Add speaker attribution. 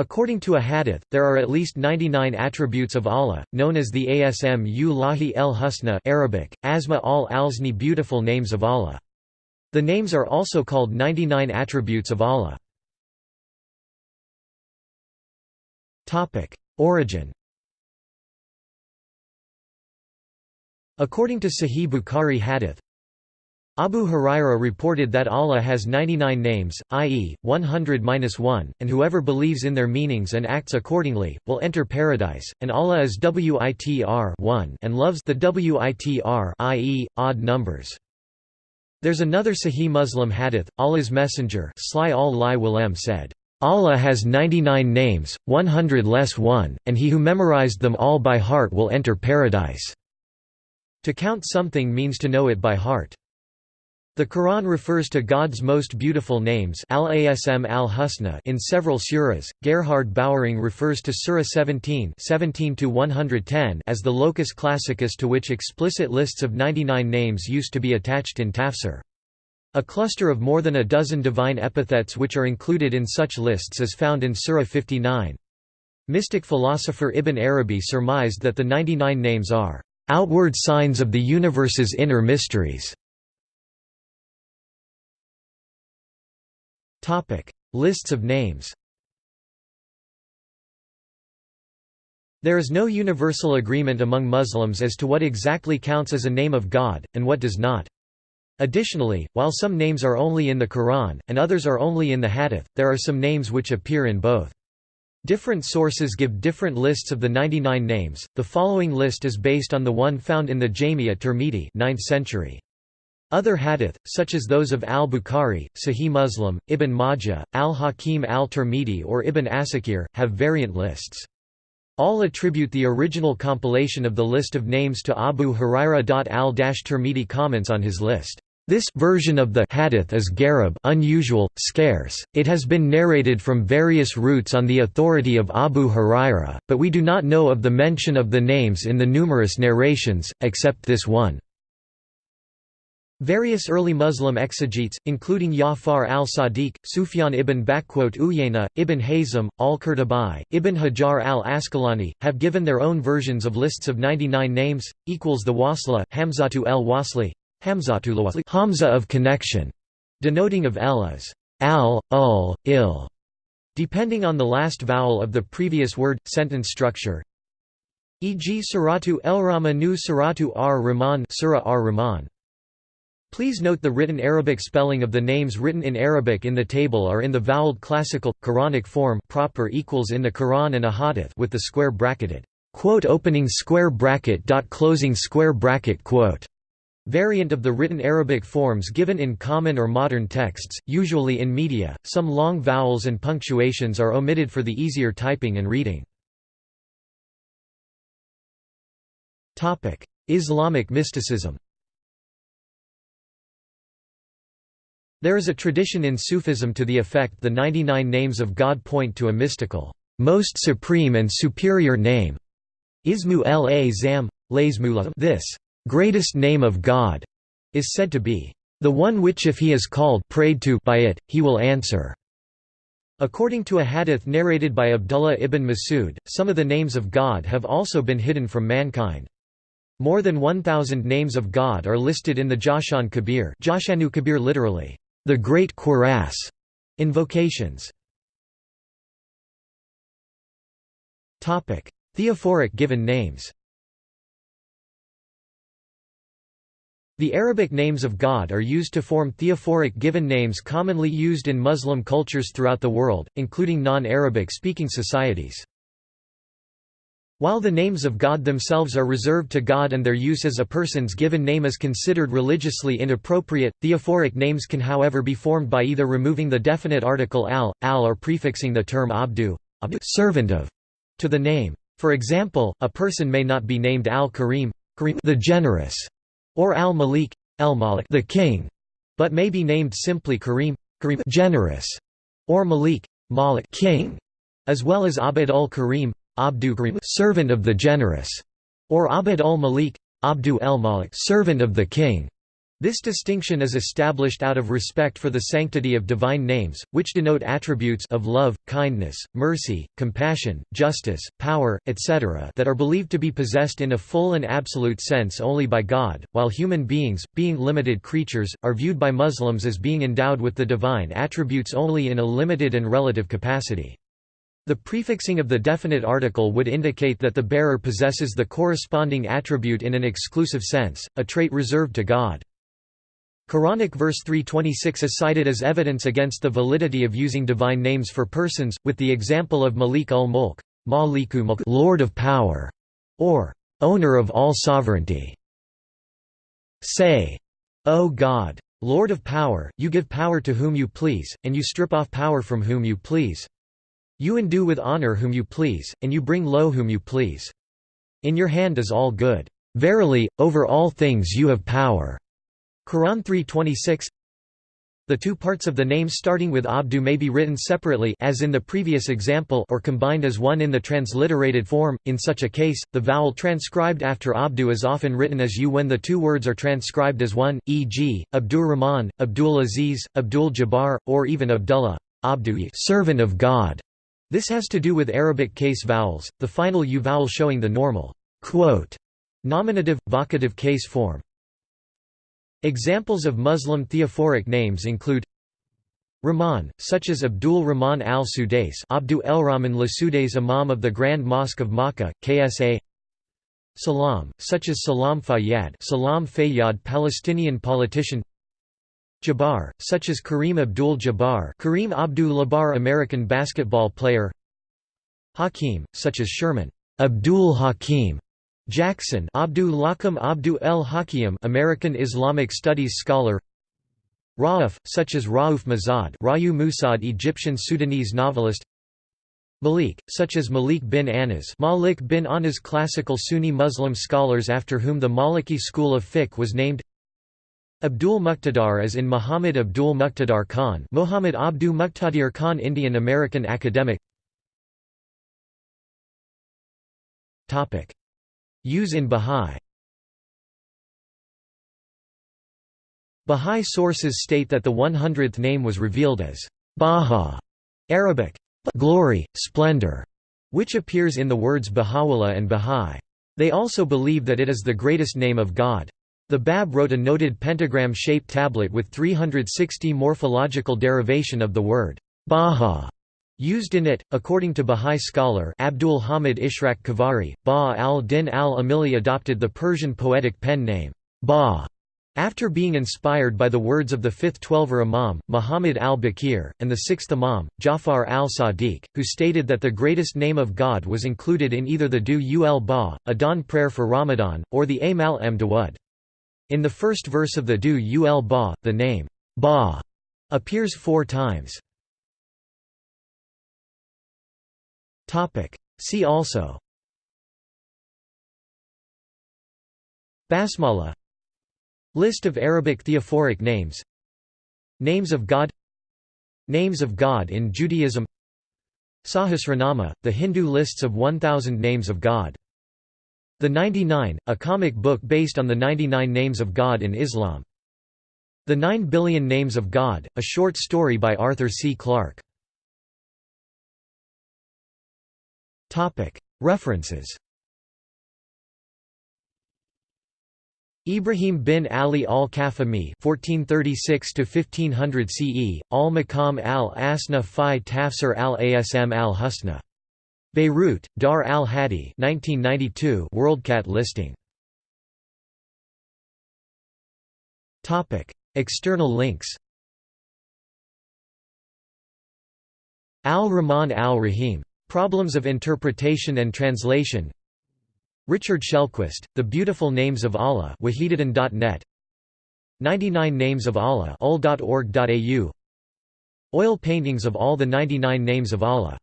Speaker 1: According to a hadith, there are at least 99 attributes of Allah, known as the Asm Lahi el Husna Arabic, Asma al alzni beautiful names of Allah. The names are also called 99 attributes of Allah. Origin According to Sahih Bukhari hadith, Abu Huraira reported that Allah has 99 names, i.e., 100-1, and whoever believes in their meanings and acts accordingly, will enter paradise, and Allah is WITR 1 and loves the WITR i.e., odd numbers. There's another Sahih Muslim hadith, Allah's Messenger said, Allah has 99 names, 100 less one, and he who memorized them all by heart will enter paradise." To count something means to know it by heart. The Quran refers to God's most beautiful names al-Asm al-Husna in several surahs. Gerhard Böwering refers to Surah 17, 17 to 110 as the locus classicus to which explicit lists of 99 names used to be attached in tafsir. A cluster of more than a dozen divine epithets which are included in such lists is found in Surah 59. Mystic philosopher Ibn Arabi surmised that the 99 names are outward signs of the universe's inner mysteries. Topic: Lists of names. There is no universal agreement among Muslims as to what exactly counts as a name of God, and what does not. Additionally, while some names are only in the Quran, and others are only in the Hadith, there are some names which appear in both. Different sources give different lists of the 99 names. The following list is based on the one found in the Jami at Tirmidhi 9th century. Other hadith, such as those of al-Bukhari, Sahih Muslim, Ibn Majah, al-Hakim al-Tirmidhi or Ibn Asakir, have variant lists. All attribute the original compilation of the list of names to Abu Huraira. Al-Tirmidhi comments on his list. This version of the hadith is garib unusual, scarce. It has been narrated from various routes on the authority of Abu Huraira, but we do not know of the mention of the names in the numerous narrations, except this one. Various early Muslim exegetes, including Ja'far al-Sadiq, Sufyan ibn Uyayna, Ibn Hazm, al-Qurtubi, Ibn Hajar al-Asqalani, have given their own versions of lists of 99 names, equals the wasla Hamzatu el-Wasli, Hamza of connection, denoting of el as al, ul, il, depending on the last vowel of the previous word, sentence structure, e.g. Suratu el-Rahman nu Suratu ar-Rahman Surah ar-Rahman. Please note the written Arabic spelling of the names written in Arabic in the table are in the voweled classical, Quranic form proper equals in the Quran and a hadith with the square bracketed quote opening square bracket dot closing square bracket quote variant of the written Arabic forms given in common or modern texts, usually in media. Some long vowels and punctuations are omitted for the easier typing and reading. Islamic mysticism. There is a tradition in Sufism to the effect the 99 names of God point to a mystical, most supreme and superior name. Ismu la zam, This greatest name of God is said to be the one which if he is called prayed to by it, he will answer. According to a hadith narrated by Abdullah ibn Masud, some of the names of God have also been hidden from mankind. More than 1,000 names of God are listed in the Jawshan Kabir Jashanu Kabir literally, the Great Cuirass invocations. Topic: Theophoric given names. The Arabic names of God are used to form theophoric given names commonly used in Muslim cultures throughout the world, including non-Arabic speaking societies. While the names of God themselves are reserved to God and their use as a person's given name is considered religiously inappropriate, theophoric names can however be formed by either removing the definite article al, al or prefixing the term abdu, abdu servant of, to the name. For example, a person may not be named al-Karim the generous, or al-Malik el-Malik the king, but may be named simply Karim, Karim generous, or Malik Malik king, as well as Abd ul-Karim Abdu servant of the generous, or Abd ul-Malik, Abdu el-Malik servant of the king. This distinction is established out of respect for the sanctity of divine names, which denote attributes of love, kindness, mercy, compassion, justice, power, etc. that are believed to be possessed in a full and absolute sense only by God, while human beings, being limited creatures, are viewed by Muslims as being endowed with the divine attributes only in a limited and relative capacity. The prefixing of the definite article would indicate that the bearer possesses the corresponding attribute in an exclusive sense, a trait reserved to God. Quranic verse 326 is cited as evidence against the validity of using divine names for persons, with the example of Malik ul-Mulk, Lord of Power, or Owner of all sovereignty. Say, O God, Lord of Power, you give power to whom you please, and you strip off power from whom you please. You endue with honor whom you please, and you bring low whom you please. In your hand is all good. Verily, over all things you have power. Quran 3.26 The two parts of the name starting with Abdu may be written separately as in the previous example or combined as one in the transliterated form. In such a case, the vowel transcribed after Abdu is often written as U when the two words are transcribed as one, e.g., Rahman, Abdul Aziz, Abdul Jabbar, or even Abdullah, Abdu servant of God. This has to do with Arabic case vowels, the final U vowel showing the normal quote, nominative, vocative case form. Examples of Muslim theophoric names include Rahman, such as Abdul Rahman al-Sudais Abdu el-Rahman al-Sudais Imam of the Grand Mosque of Makkah, KSA Salam, such as Salam Fayyad Salam Fayyad Palestinian politician Jabbar, such as Kareem Abdul Jabbar Kareem Abdul Jabbar American basketball player. Hakim, such as Sherman Abdul Hakim Jackson Abdul Lakam Abdu el Hakim American Islamic Studies scholar. Rauf, such as Rauf Mazad Rayu Musad Egyptian Sudanese novelist. Malik, such as Malik bin Anas Malik bin Anas classical Sunni Muslim scholars after whom the Maliki school of fiqh was named Abdul Muqtadar as in Muhammad Abdul Muqtadar Khan Muhammad Abdu Muqtadir Khan Indian American academic Use in Bahá'í Bahá'í sources state that the 100th name was revealed as Baha, Arabic, glory, splendor, which appears in the words Baha'u'llah and Bahá'í. They also believe that it is the greatest name of God. The Bab wrote a noted pentagram-shaped tablet with 360 morphological derivation of the word Baha Used in it, according to Bahá'í scholar Abdul Hamid Ishraq Khavari, Ba al-Din al-Amili adopted the Persian poetic pen name, Ba, after being inspired by the words of the fifth Twelver Imam, Muhammad al-Baqir, and the sixth Imam, Jafar al-Sadiq, who stated that the greatest name of God was included in either the Du ul Ba, a dawn prayer for Ramadan, or the Amal m Dawud. In the first verse of the Du ul Ba, the name, Ba, appears four times. See also. Basmala. List of Arabic theophoric names. Names of God. Names of God in Judaism. Sahasranama, the Hindu lists of 1,000 names of God. The 99, a comic book based on the 99 names of God in Islam. The 9 Billion Names of God, a short story by Arthur C. Clarke. References Ibrahim bin Ali al-Kafami (1436–1500 CE), al-Maqam al-Asna fi Tafsir al-Asm al-Husna. Beirut, Dar al-Hadi, 1992. WorldCat listing. External links. Al-Rahman al-Rahim Problems of Interpretation and Translation Richard Shellquist, The Beautiful Names of Allah Wahidatan.net 99 Names of Allah Oil paintings of all the 99 names of Allah